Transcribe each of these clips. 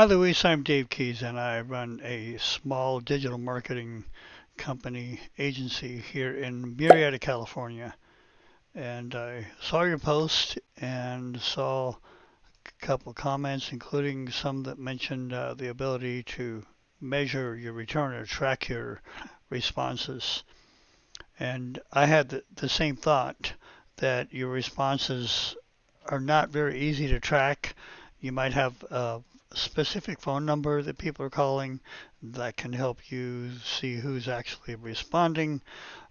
Hi, Luis. I'm Dave Keys, and I run a small digital marketing company agency here in Murrieta, California. And I saw your post and saw a couple comments, including some that mentioned uh, the ability to measure your return or track your responses. And I had the, the same thought that your responses are not very easy to track. You might have a specific phone number that people are calling that can help you see who's actually responding.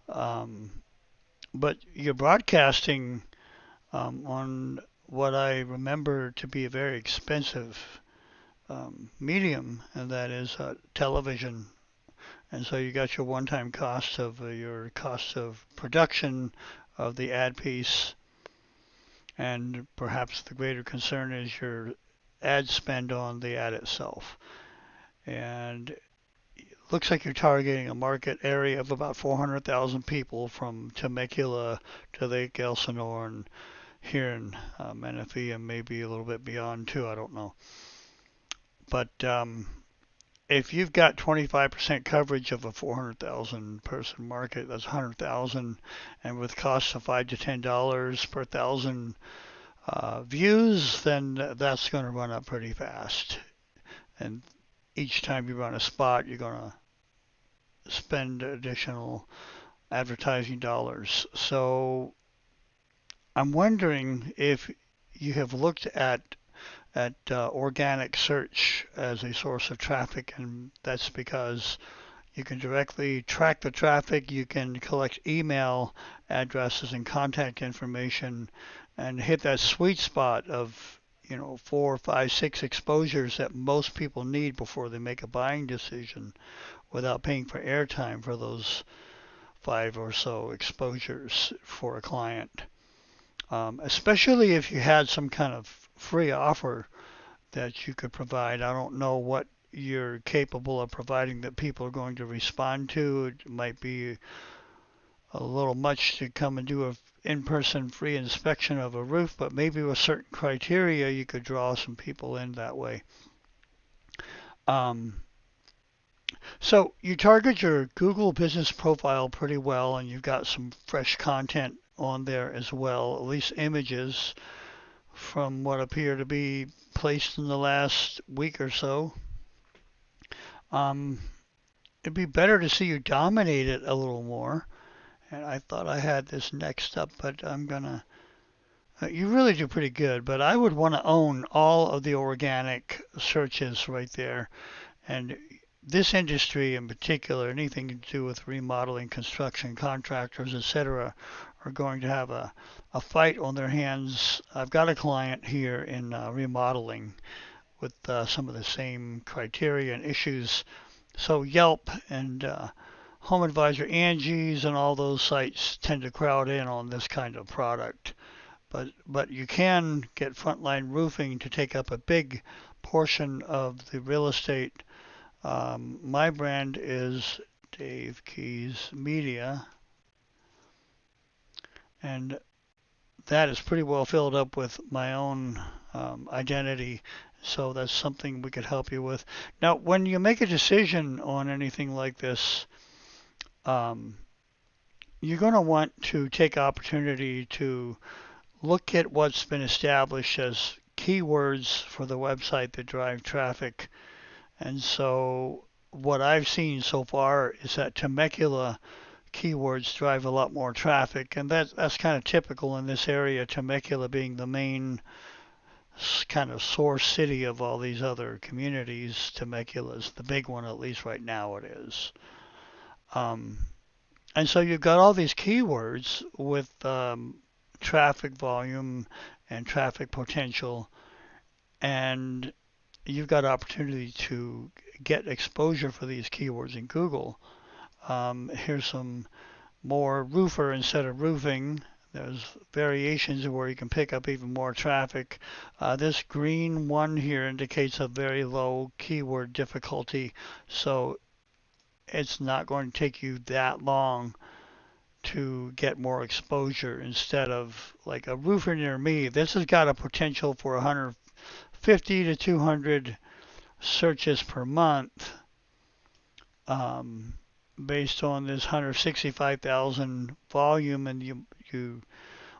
Um, but you're broadcasting um, on what I remember to be a very expensive um, medium, and that is uh, television. And so you got your one-time cost of uh, your cost of production of the ad piece, and perhaps the greater concern is your ad spend on the ad itself. And looks like you're targeting a market area of about 400,000 people from Temecula to Lake Elsinore and here in uh, Menifee and maybe a little bit beyond too. I don't know. But um, if you've got 25% coverage of a 400,000 person market, that's 100,000, and with costs of five to ten dollars per thousand uh, views, then that's going to run up pretty fast. And each time you run a spot, you're going to spend additional advertising dollars. So I'm wondering if you have looked at at uh, organic search as a source of traffic, and that's because you can directly track the traffic. You can collect email addresses and contact information and hit that sweet spot of you know four, five, six exposures that most people need before they make a buying decision, without paying for airtime for those five or so exposures for a client. Um, especially if you had some kind of free offer that you could provide. I don't know what you're capable of providing that people are going to respond to. It might be a little much to come and do a in-person free inspection of a roof, but maybe with certain criteria you could draw some people in that way. Um, so you target your Google business profile pretty well, and you've got some fresh content on there as well, at least images from what appear to be placed in the last week or so. Um, it'd be better to see you dominate it a little more and I thought I had this next up, but I'm gonna. Uh, you really do pretty good, but I would want to own all of the organic searches right there, and this industry in particular, anything to do with remodeling, construction, contractors, etc., are going to have a, a fight on their hands. I've got a client here in uh, remodeling with uh, some of the same criteria and issues. So Yelp and uh, Home Advisor, Angie's, and all those sites tend to crowd in on this kind of product. But but you can get Frontline Roofing to take up a big portion of the real estate. Um, my brand is Dave Keys Media, and that is pretty well filled up with my own um, identity. So that's something we could help you with. Now, when you make a decision on anything like this, um, you're going to want to take opportunity to look at what's been established as keywords for the website that drive traffic. And so what I've seen so far is that Temecula keywords drive a lot more traffic, and that's that's kind of typical in this area. Temecula being the main kind of source city of all these other communities. Temecula is the big one, at least right now it is. Um, and so you've got all these keywords with um, traffic volume and traffic potential, and you've got opportunity to get exposure for these keywords in Google. Um, here's some more roofer instead of roofing. There's variations where you can pick up even more traffic. Uh, this green one here indicates a very low keyword difficulty. So it's not going to take you that long to get more exposure instead of like a roofer near me. This has got a potential for 150 to 200 searches per month um, based on this 165,000 volume and you you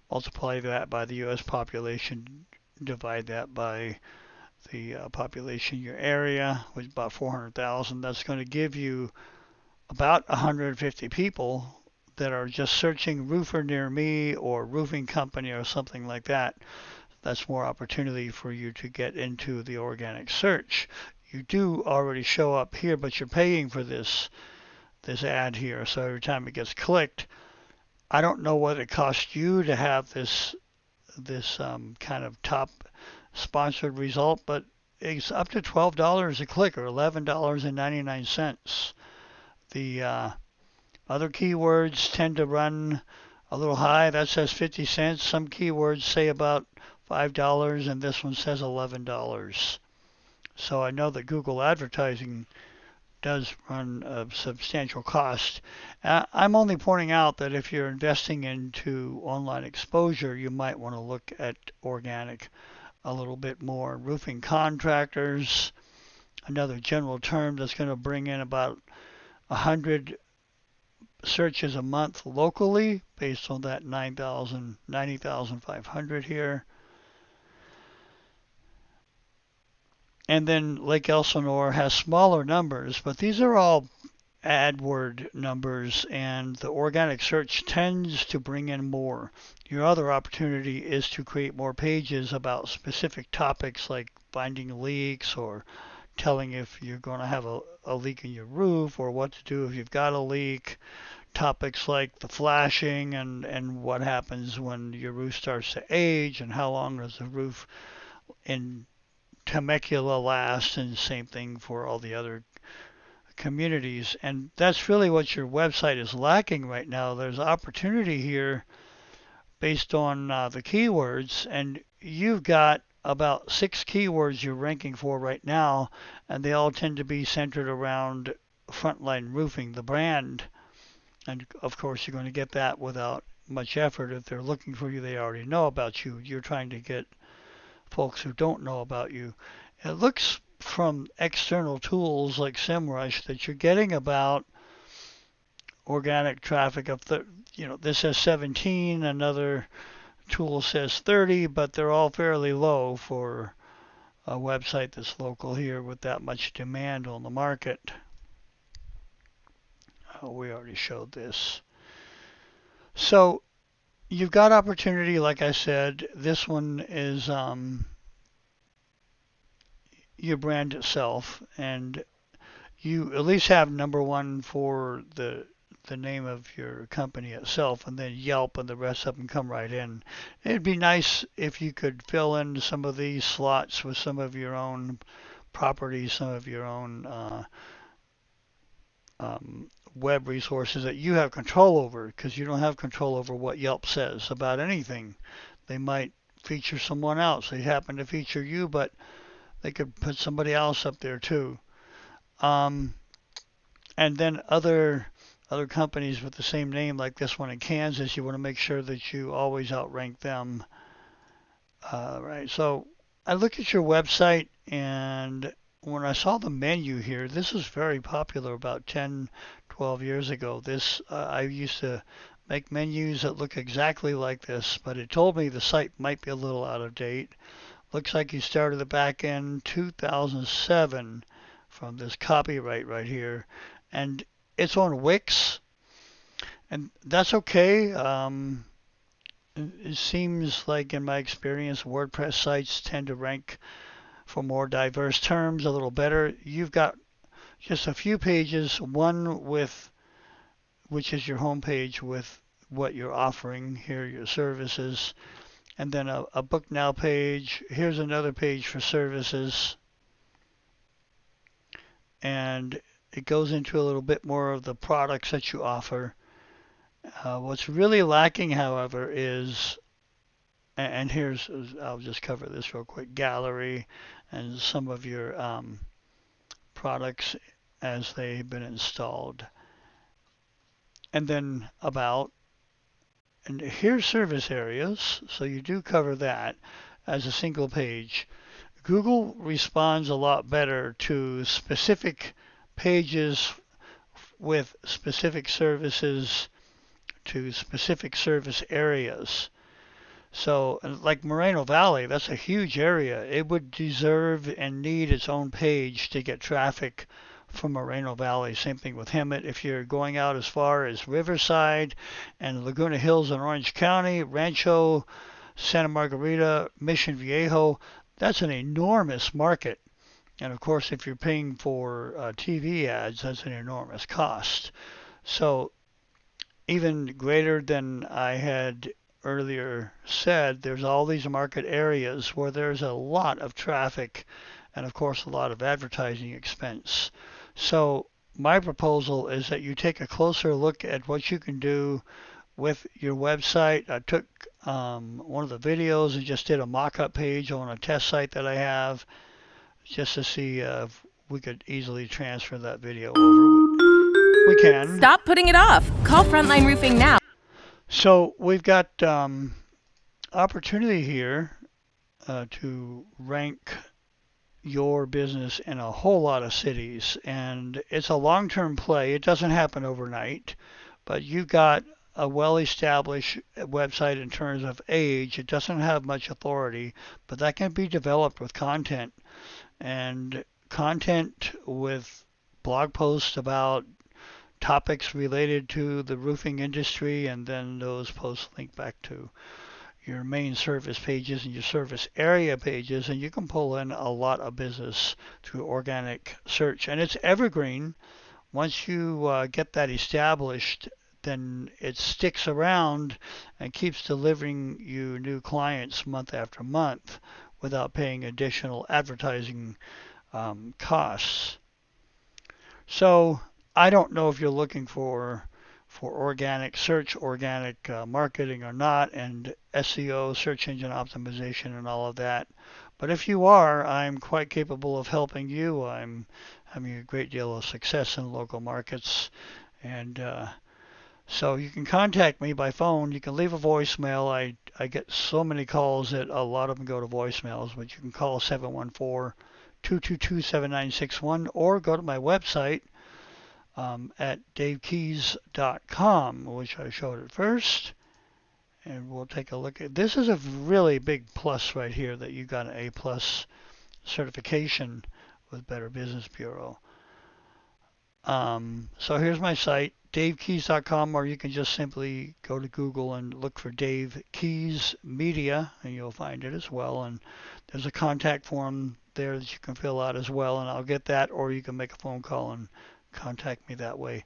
multiply that by the US population divide that by the uh, population in your area which is about 400,000 that's going to give you about 150 people that are just searching roofer near me or roofing company or something like that. That's more opportunity for you to get into the organic search. You do already show up here but you're paying for this this ad here. So every time it gets clicked I don't know what it costs you to have this this um, kind of top sponsored result, but it's up to twelve dollars a click or eleven dollars and ninety nine cents. The uh, other keywords tend to run a little high. That says fifty cents. Some keywords say about five dollars, and this one says eleven dollars. So I know that Google advertising does run a substantial cost. Uh, I'm only pointing out that if you're investing into online exposure, you might want to look at organic a little bit more. Roofing contractors, another general term that's going to bring in about 100 searches a month locally based on that 9,000, 90,500 here. And then Lake Elsinore has smaller numbers, but these are all AdWord numbers, and the organic search tends to bring in more. Your other opportunity is to create more pages about specific topics like finding leaks or telling if you're going to have a, a leak in your roof or what to do if you've got a leak. Topics like the flashing and, and what happens when your roof starts to age and how long does the roof in Temecula last, and same thing for all the other communities. And that's really what your website is lacking right now. There's opportunity here based on uh, the keywords, and you've got about six keywords you're ranking for right now, and they all tend to be centered around Frontline Roofing, the brand. And of course, you're going to get that without much effort. If they're looking for you, they already know about you. You're trying to get folks who don't know about you. It looks from external tools like SEMrush that you're getting about organic traffic of the you know this has 17 another tool says 30 but they're all fairly low for a website that's local here with that much demand on the market oh, we already showed this so you've got opportunity, like I said. This one is um, your brand itself, and you at least have number one for the the name of your company itself, and then Yelp and the rest of them come right in. It'd be nice if you could fill in some of these slots with some of your own properties, some of your own uh, um, web resources that you have control over because you don't have control over what Yelp says about anything. They might feature someone else. They happen to feature you, but they could put somebody else up there too. Um, and then other other companies with the same name like this one in Kansas, you want to make sure that you always outrank them. Uh, right. So I look at your website and when I saw the menu here, this was very popular about 10, 12 years ago. This uh, I used to make menus that look exactly like this, but it told me the site might be a little out of date. Looks like you started the back end 2007 from this copyright right here, and it's on Wix, and that's okay. Um, it seems like in my experience, WordPress sites tend to rank for more diverse terms a little better. You've got just a few pages, one with which is your home page with what you're offering here, your services, and then a, a book now page. Here's another page for services. And it goes into a little bit more of the products that you offer. Uh, what's really lacking, however, is and here's I'll just cover this real quick gallery and some of your um, products as they've been installed and then about and here's service areas so you do cover that as a single page Google responds a lot better to specific pages with specific services to specific service areas. So, like Moreno Valley, that's a huge area. It would deserve and need its own page to get traffic from Moreno Valley. Same thing with Hemet. If you're going out as far as Riverside and Laguna Hills in Orange County, Rancho, Santa Margarita, Mission Viejo, that's an enormous market. And of course, if you're paying for uh, TV ads, that's an enormous cost. So, even greater than I had earlier said, there's all these market areas where there's a lot of traffic and, of course, a lot of advertising expense. So, my proposal is that you take a closer look at what you can do with your website. I took um, one of the videos and just did a mock-up page on a test site that I have just to see uh, if we could easily transfer that video over. We can. Stop putting it off. Call Frontline Roofing now. So we've got um, opportunity here uh, to rank your business in a whole lot of cities, and it's a long-term play. It doesn't happen overnight, but you've got a well-established website in terms of age. It doesn't have much authority, but that can be developed with content and content with blog posts about topics related to the roofing industry, and then those posts link back to your main service pages and your service area pages, and you can pull in a lot of business through organic search. And it's evergreen. Once you uh, get that established, then it sticks around and keeps delivering you new clients month after month without paying additional advertising um, costs. So I don't know if you're looking for for organic search, organic uh, marketing or not, and SEO, search engine optimization, and all of that. But if you are, I'm quite capable of helping you. I'm having a great deal of success in local markets, and uh, so you can contact me by phone. You can leave a voicemail. I I get so many calls that a lot of them go to voicemails, but you can call 714 222 7961 or go to my website um, at davekeys.com, which I showed at first. And we'll take a look at this is a really big plus right here that you got an A plus certification with Better Business Bureau. Um, so here's my site, davekeys.com, or you can just simply go to Google and look for Dave Keys Media, and you'll find it as well. And there's a contact form there that you can fill out as well, and I'll get that, or you can make a phone call and contact me that way.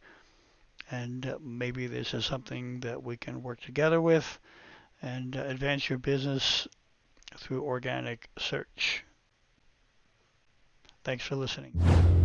And uh, maybe this is something that we can work together with and uh, advance your business through organic search. Thanks for listening.